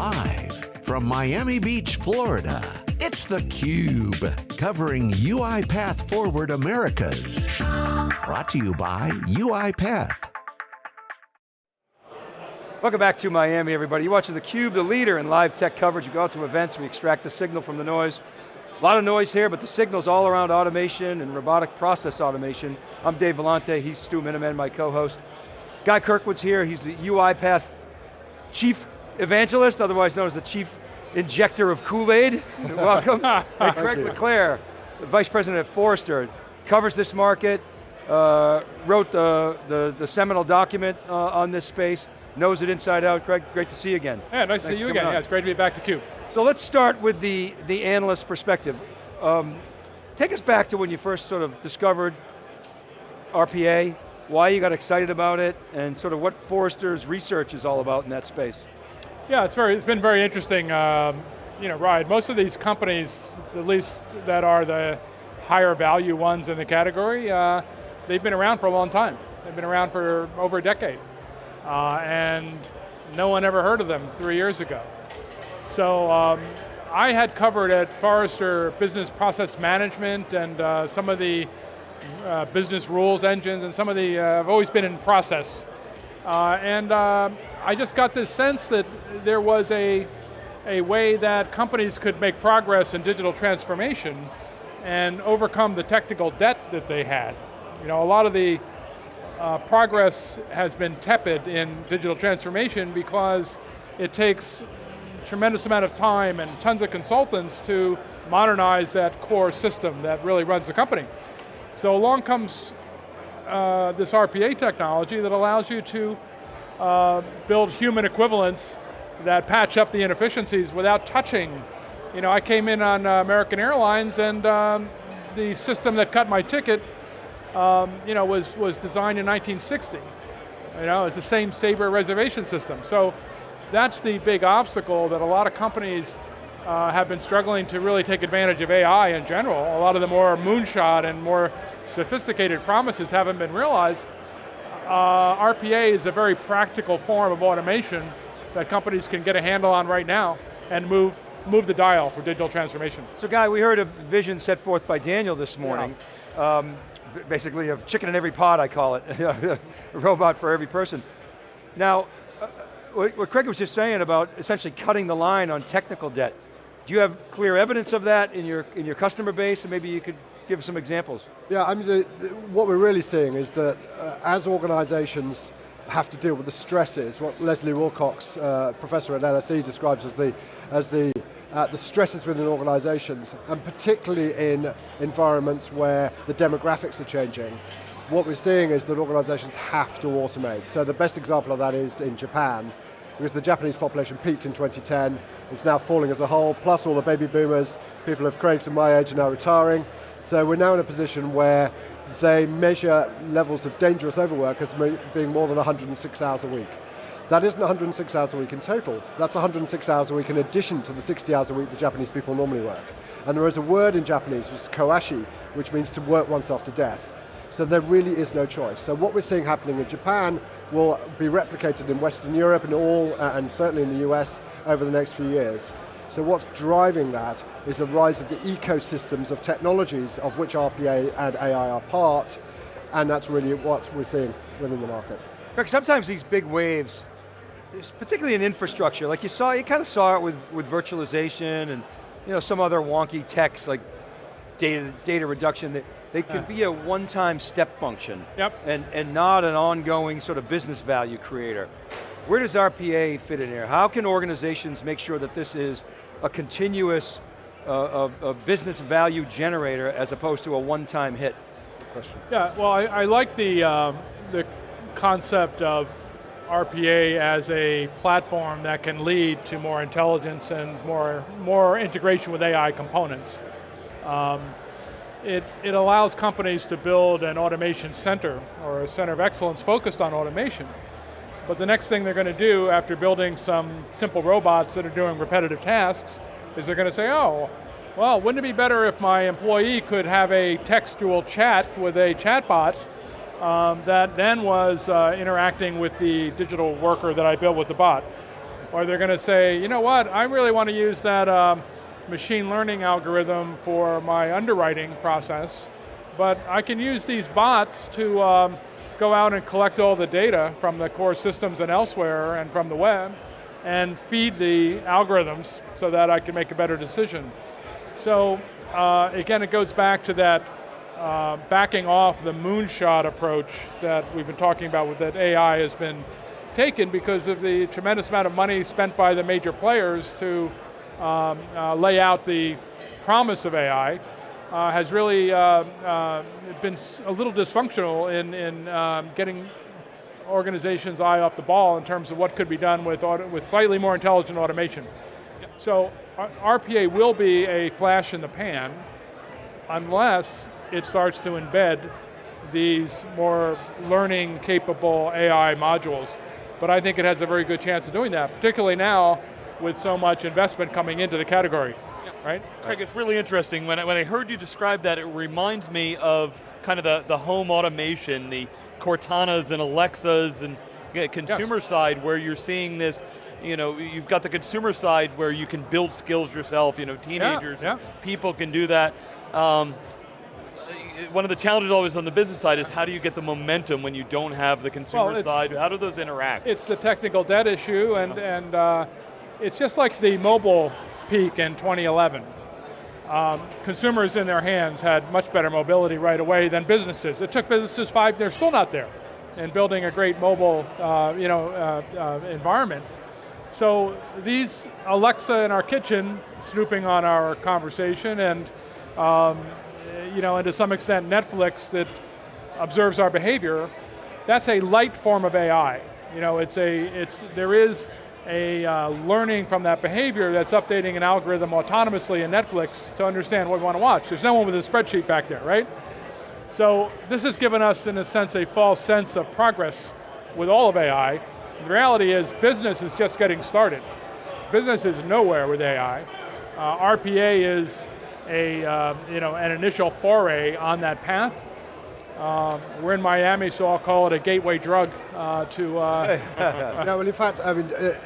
Live from Miami Beach, Florida, it's theCUBE, covering UiPath Forward Americas. Brought to you by UiPath. Welcome back to Miami, everybody. You're watching theCUBE, the leader in live tech coverage. You go out to events, we extract the signal from the noise. A lot of noise here, but the signal's all around automation and robotic process automation. I'm Dave Vellante, he's Stu Miniman, my co-host. Guy Kirkwood's here, he's the UiPath Chief Evangelist, otherwise known as the Chief Injector of Kool-Aid. Welcome. and Craig Le Clair, Vice President at Forrester, covers this market, uh, wrote the, the, the, seminal document uh, on this space, knows it inside out. Craig, great to see you again. Yeah, nice Thanks to see you again. On. Yeah, it's great to be back to CUBE. So let's start with the, the analyst perspective. Um, take us back to when you first sort of discovered RPA, why you got excited about it, and sort of what Forrester's research is all about in that space. Yeah, it's, very, it's been very interesting, um, you know, ride. Most of these companies, at least that are the higher value ones in the category, uh, they've been around for a long time. They've been around for over a decade. Uh, and no one ever heard of them three years ago. So um, I had covered at Forrester business process management and uh, some of the uh, business rules engines and some of the, uh, I've always been in process. Uh, and uh, I just got this sense that there was a, a way that companies could make progress in digital transformation and overcome the technical debt that they had. You know, a lot of the uh, progress has been tepid in digital transformation because it takes tremendous amount of time and tons of consultants to modernize that core system that really runs the company. So along comes uh, this RPA technology that allows you to uh, build human equivalents that patch up the inefficiencies without touching. You know, I came in on uh, American Airlines and um, the system that cut my ticket, um, you know, was, was designed in 1960. You know, it's the same Sabre reservation system. So that's the big obstacle that a lot of companies uh, have been struggling to really take advantage of AI in general. A lot of the more moonshot and more sophisticated promises haven't been realized. Uh, RPA is a very practical form of automation that companies can get a handle on right now and move move the dial for digital transformation. So Guy, we heard a vision set forth by Daniel this morning. Yeah. Um, basically a chicken in every pot, I call it. a robot for every person. Now, uh, what Craig was just saying about essentially cutting the line on technical debt. Do you have clear evidence of that in your, in your customer base, and maybe you could give some examples? Yeah, I mean, the, the, what we're really seeing is that uh, as organizations have to deal with the stresses, what Leslie Willcocks, uh, professor at LSE, describes as the, as the, uh, the stresses within organizations, and particularly in environments where the demographics are changing, what we're seeing is that organizations have to automate. So the best example of that is in Japan, because the Japanese population peaked in 2010, it's now falling as a whole, plus all the baby boomers, people of Craig's and my age are now retiring. So we're now in a position where they measure levels of dangerous overwork as being more than 106 hours a week. That isn't 106 hours a week in total, that's 106 hours a week in addition to the 60 hours a week the Japanese people normally work. And there is a word in Japanese, which is karoshi, which means to work oneself to death. So there really is no choice. So what we're seeing happening in Japan will be replicated in Western Europe and all, uh, and certainly in the US over the next few years. So what's driving that is the rise of the ecosystems of technologies of which RPA and AI are part, and that's really what we're seeing within the market. Greg, sometimes these big waves, particularly in infrastructure, like you saw, you kind of saw it with, with virtualization and you know, some other wonky techs like data, data reduction. They can be a one-time step function yep. and, and not an ongoing sort of business value creator. Where does RPA fit in here? How can organizations make sure that this is a continuous uh, of, of business value generator as opposed to a one-time hit? Question. Yeah, well I, I like the, um, the concept of RPA as a platform that can lead to more intelligence and more, more integration with AI components. Um, it, it allows companies to build an automation center or a center of excellence focused on automation. But the next thing they're going to do after building some simple robots that are doing repetitive tasks is they're going to say, oh, well, wouldn't it be better if my employee could have a textual chat with a chatbot um, that then was uh, interacting with the digital worker that I built with the bot. or they're going to say, you know what, I really want to use that um, machine learning algorithm for my underwriting process, but I can use these bots to um, go out and collect all the data from the core systems and elsewhere and from the web and feed the algorithms so that I can make a better decision. So uh, again, it goes back to that uh, backing off the moonshot approach that we've been talking about with that AI has been taken because of the tremendous amount of money spent by the major players to um, uh, lay out the promise of AI uh, has really uh, uh, been a little dysfunctional in, in um, getting organizations' eye off the ball in terms of what could be done with, with slightly more intelligent automation. So RPA will be a flash in the pan unless it starts to embed these more learning capable AI modules. But I think it has a very good chance of doing that, particularly now with so much investment coming into the category, yeah. right? Craig, it's really interesting. When I, when I heard you describe that, it reminds me of kind of the, the home automation, the Cortanas and Alexas and consumer yes. side where you're seeing this you know, you've got the consumer side where you can build skills yourself, you know, teenagers, yeah, yeah. people can do that. Um, one of the challenges always on the business side is how do you get the momentum when you don't have the consumer well, side? How do those interact? It's the technical debt issue, and, uh-huh. and uh, it's just like the mobile peak in 2011. Um, consumers in their hands had much better mobility right away than businesses. It took businesses five, they're still not there in building a great mobile uh, you know, uh, uh, environment. So these Alexa in our kitchen, snooping on our conversation, and um, you know, and to some extent Netflix that observes our behavior, that's a light form of AI. You know, it's a, it's, there is a uh, learning from that behavior that's updating an algorithm autonomously in Netflix to understand what we want to watch. There's no one with a spreadsheet back there, right? So this has given us, in a sense, a false sense of progress with all of AI. The reality is business is just getting started. Business is nowhere with AI. Uh, RPA is a, uh, you know, an initial foray on that path. Uh, we're in Miami, so I'll call it a gateway drug uh, to. Uh no, well, in fact, I mean, uh,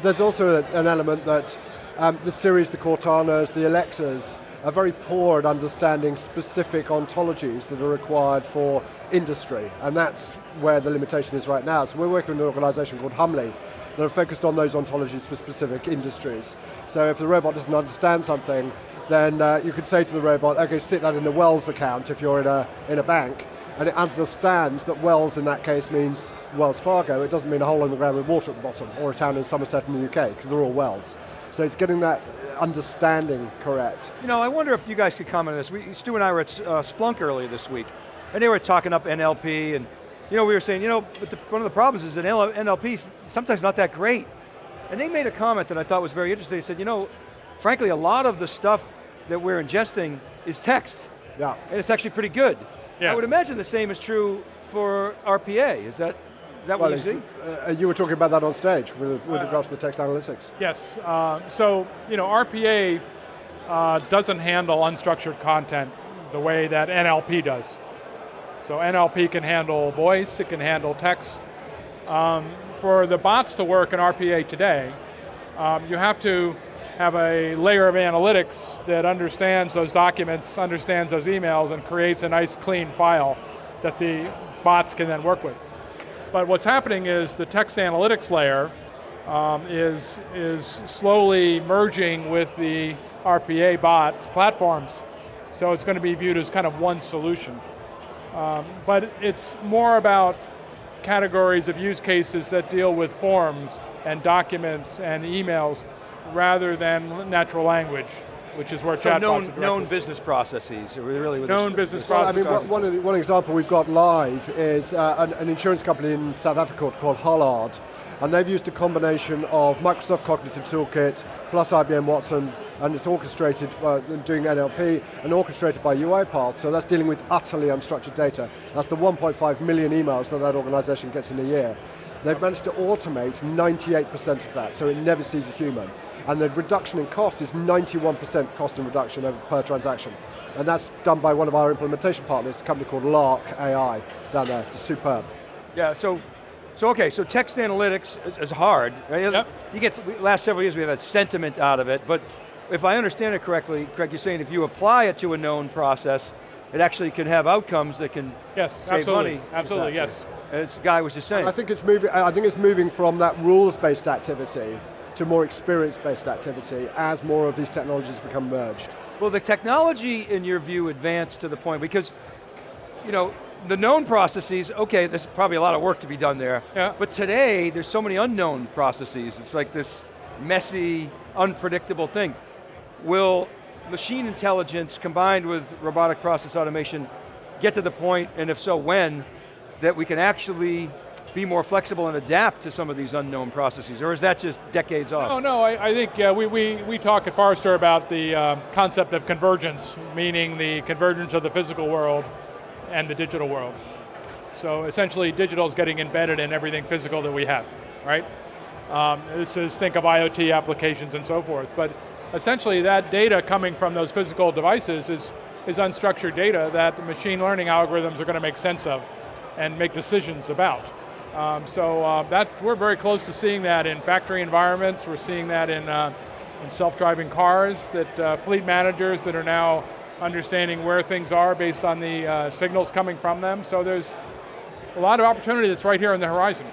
there's also an element that um, the Siris, the Cortanas, the Alexas are very poor at understanding specific ontologies that are required for industry, and that's where the limitation is right now. So we're working with an organization called Humley that are focused on those ontologies for specific industries. So if the robot doesn't understand something, then uh, you could say to the robot, okay, stick that in the Wells account if you're in a, in a bank, and it understands that Wells in that case means Wells Fargo, it doesn't mean a hole in the ground with water at the bottom, or a town in Somerset in the UK, because they're all Wells. So it's getting that understanding correct. You know, I wonder if you guys could comment on this. We, Stu and I were at uh, Splunk earlier this week, and they were talking up NLP, and you know, we were saying, you know, the, one of the problems is that NLP is sometimes not that great. And they made a comment that I thought was very interesting. They said, you know, frankly, a lot of the stuff that we're ingesting is text. Yeah. And it's actually pretty good. Yeah. I would imagine the same is true for RPA. Is that, is that well, what you see? Uh, you were talking about that on stage with, with uh, regards to the text analytics. Yes, uh, so you know, RPA uh, doesn't handle unstructured content the way that NLP does. So NLP can handle voice, it can handle text. Um, for the bots to work in RPA today, um, you have to have a layer of analytics that understands those documents, understands those emails, and creates a nice clean file that the bots can then work with. But what's happening is the text analytics layer um, is, is slowly merging with the RPA bots platforms. So it's going to be viewed as kind of one solution. Um, but it's more about categories of use cases that deal with forms and documents and emails rather than natural language, which is where so chatbots known, are known business processes, really known business processes. Well, I mean, one, one, example we've got live is uh, an, an, insurance company in South Africa called Hollard, and they've used a combination of Microsoft Cognitive Toolkit plus IBM Watson, and it's orchestrated, uh, doing NLP, and orchestrated by UiPath, so that's dealing with utterly unstructured data. That's the 1.5 million emails that that organization gets in a year. They've managed to automate 98% of that, so it never sees a human and the reduction in cost is 91% cost in reduction per transaction. And that's done by one of our implementation partners, a company called Lark AI down there, it's superb. Yeah, so So okay, so text analytics is, is hard. Right? Yep. You get, to, last several years we have had sentiment out of it, but if I understand it correctly, Craig, you're saying if you apply it to a known process, it actually can have outcomes that can yes, save absolutely. money. Absolutely, Exactly. yes. As the guy was just saying. I think it's moving. I think it's moving from that rules-based activity to more experience-based activity as more of these technologies become merged. Well, the technology, in your view, advanced to the point, because, you know, the known processes, okay, there's probably a lot of work to be done there, Yeah. but today, there's so many unknown processes. It's like this messy, unpredictable thing. Will machine intelligence combined with robotic process automation get to the point, and if so, when, that we can actually be more flexible and adapt to some of these unknown processes, or is that just decades off? Oh no, I, I think uh, we, we, we talk at Forrester about the uh, concept of convergence, meaning the convergence of the physical world and the digital world. So essentially digital is getting embedded in everything physical that we have, right? Um, this is, think of IoT applications and so forth, but essentially that data coming from those physical devices is, is unstructured data that the machine learning algorithms are going to make sense of and make decisions about. Um, so uh, that, we're very close to seeing that in factory environments, we're seeing that in, uh, in self-driving cars, that uh, fleet managers that are now understanding where things are based on the uh, signals coming from them. So there's a lot of opportunity that's right here on the horizon.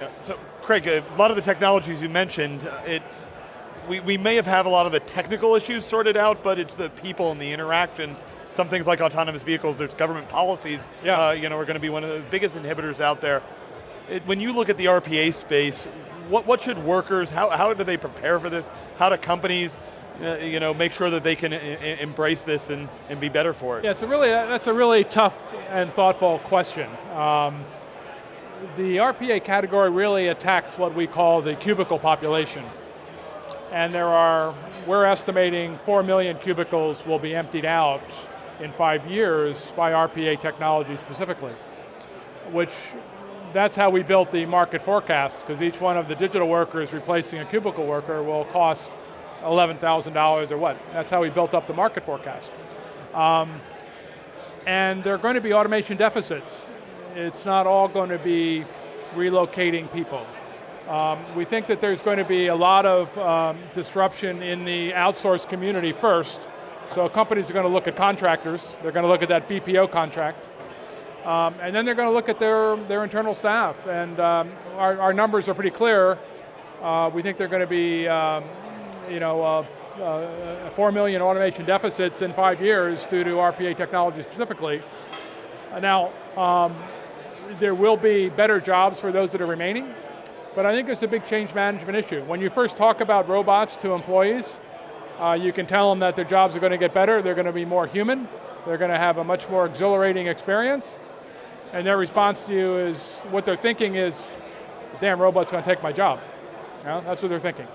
Yeah. So, Craig, a lot of the technologies you mentioned, uh, it's we, we may have had a lot of the technical issues sorted out, but it's the people and the interactions. Some things like autonomous vehicles, there's government policies, Yeah. uh, you know, are going to be one of the biggest inhibitors out there. It, when you look at the RPA space, what, what should workers, how, how do they prepare for this? How do companies, uh, you know, make sure that they can e- embrace this and, and be better for it? Yeah, it's a really, that's a really tough and thoughtful question. Um, the RPA category really attacks what we call the cubicle population. And there are, we're estimating 4 million cubicles will be emptied out in five years by RPA technology specifically, which that's how we built the market forecast, because each one of the digital workers replacing a cubicle worker will cost $11,000 or what. That's how we built up the market forecast. Um, and there are going to be automation deficits. It's not all going to be relocating people. Um, we think that there's going to be a lot of um, disruption in the outsourced community first. So companies are going to look at contractors. They're going to look at that BPO contract. Um, and then they're going to look at their, their internal staff. And um, our, our numbers are pretty clear. Uh, we think they're going to be, um, you know, uh, uh, 4 million automation deficits in five years due to RPA technology specifically. Uh, now, um, there will be better jobs for those that are remaining, but I think it's a big change management issue. When you first talk about robots to employees, uh, you can tell them that their jobs are going to get better, they're going to be more human, they're going to have a much more exhilarating experience, and their response to you is, what they're thinking is, damn robot's going to take my job. You know, that's what they're thinking.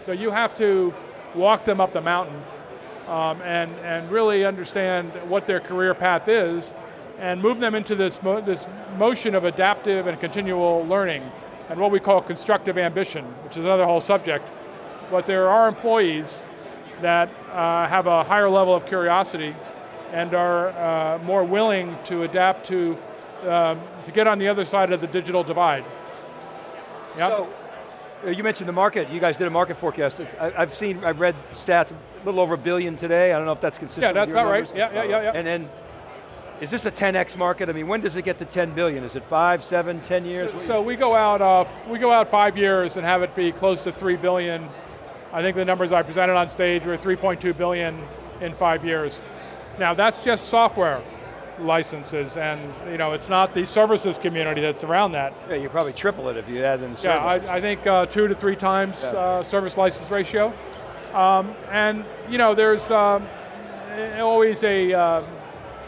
So you have to walk them up the mountain um, and, and really understand what their career path is and move them into this, mo this motion of adaptive and continual learning and what we call constructive ambition, which is another whole subject. But there are employees that uh, have a higher level of curiosity and are uh, more willing to adapt to, uh, to get on the other side of the digital divide. Yep. So, uh, you mentioned the market. You guys did a market forecast. It's- I, have seen, I've read stats, a little over a billion today. I don't know if that's consistent Yeah, with that's about right. Yeah, yeah, yeah, yeah. And then, is this a 10x market? I mean, when does it get to 10 billion? Is it five, seven, 10 years? So, so we go out, uh, we go out five years and have it be close to three billion. I think the numbers I presented on stage were 3.2 billion in five years. Now that's just software licenses, and you know it's not the services community that's around that. yeah, you probably triple it if you add in the Yeah, services. I, I think uh, two to three times Yeah. uh, service license ratio. Um, and you know, there's um, always a, uh,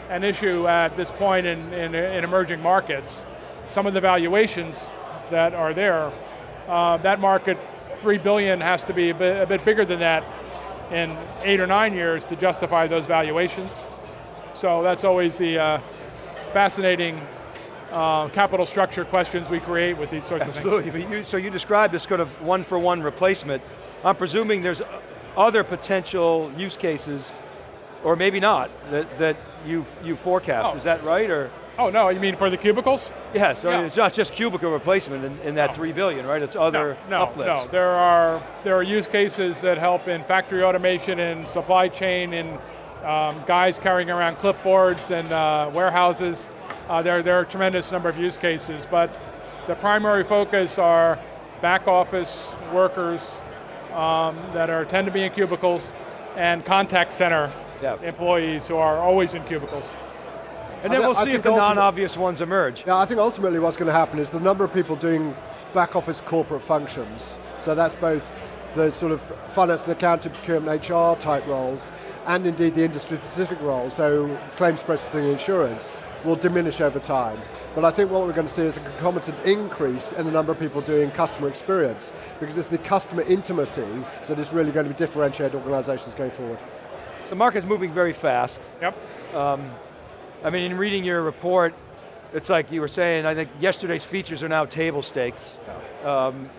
an issue at this point in, in, in emerging markets. Some of the valuations that are there, uh, that market, three billion has to be a bit, a bit bigger than that in eight or nine years to justify those valuations. So that's always the uh, fascinating uh, capital structure questions we create with these sorts of things. Absolutely, so you described this kind of one-for-one replacement. I'm presuming there's other potential use cases, or maybe not, that, that you, you forecast. Oh. Is that right, or? Oh no, you mean for the cubicles? Yeah, so Yeah. it's not just cubicle replacement in, in that No. three billion, right? It's other no, no, uplifts. no. There are there are use cases that help in factory automation and supply chain and um, guys carrying around clipboards and uh, warehouses. Uh, there, there are a tremendous number of use cases, but the primary focus are back office workers um, that are tend to be in cubicles and contact center Yeah. employees who are always in cubicles. And then I we'll see if the non-obvious ones emerge. Yeah, I think ultimately what's going to happen is the number of people doing back office corporate functions, so that's both the sort of finance and accounting, procurement, HR type roles, and indeed the industry specific roles, so claims processing and insurance, will diminish over time. But I think what we're going to see is a concomitant increase in the number of people doing customer experience, because it's the customer intimacy that is really going to be differentiate organizations going forward. The market's moving very fast. Yep. I mean, in reading your report, it's like you were saying, I think yesterday's features are now table stakes. Um,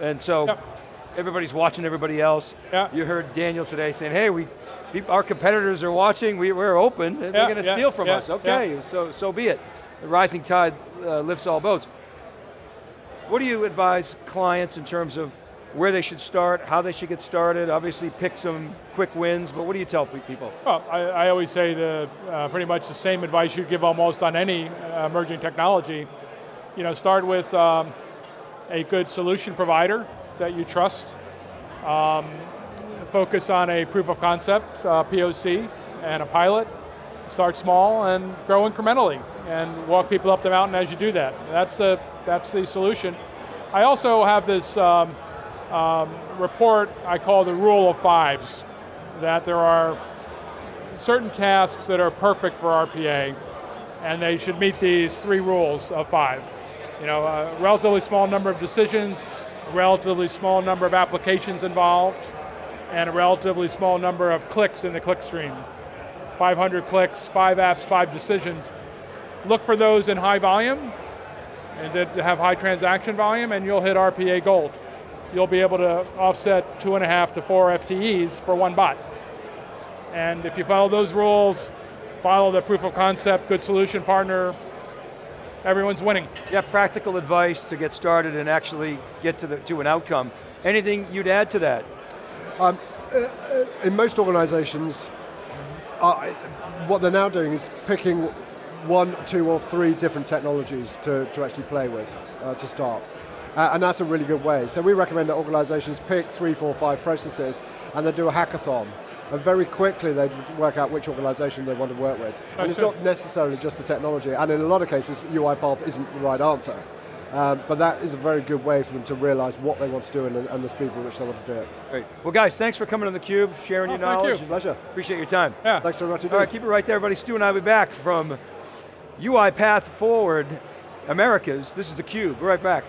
and so Yep. Everybody's watching everybody else. Yeah. You heard Daniel today saying, hey, we, our competitors are watching, we, we're open, and they're going to yeah, steal from yeah, us. Okay, so, so be it. The rising tide uh, lifts all boats. What do you advise clients in terms of where they should start, how they should get started? Obviously pick some quick wins, but what do you tell people? Well, I, I always say the uh, pretty much the same advice you'd give almost on any uh, emerging technology. You know, start with um, a good solution provider that you trust. Um, focus on a proof of concept, uh, POC, and a pilot. Start small and grow incrementally, and walk people up the mountain as you do that. That's the that's the solution. I also have this um, um, report I call the rule of fives, that there are certain tasks that are perfect for RPA, and they should meet these three rules of five. You know, a relatively small number of decisions, relatively small number of applications involved, and a relatively small number of clicks in the click stream. 500 clicks, five apps, five decisions. Look for those in high volume, and that have high transaction volume, and you'll hit RPA gold. You'll be able to offset two and a half to four FTEs for one bot. And if you follow those rules, follow the proof of concept, good solution partner, everyone's winning. Yeah, practical advice to get started and actually get to, the, to an outcome. Anything you'd add to that? in most organizations, uh, what they're now doing is picking one, two, or three different technologies to, to actually play with uh, to start. Uh, and that's a really good way. So we recommend that organizations pick three, four, five processes and they do a hackathon. And very quickly they'd work out which organization they want to work with. and That's it's it. not necessarily just the technology, and in a lot of cases, UiPath isn't the right answer. Um, but that is a very good way for them to realize what they want to do and, and the speed with which they want to do it. Great. Well guys, thanks for coming on theCUBE, sharing Oh, your thank you. knowledge. Pleasure. Appreciate your time. Yeah. Thanks very much indeed. All right, keep it right there, everybody. Stu and I will be back from UiPath Forward Americas. This is theCUBE, we're right back.